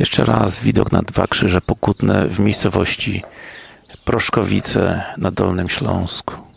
Jeszcze raz widok na Dwa Krzyże Pokutne w miejscowości Proszkowice na Dolnym Śląsku.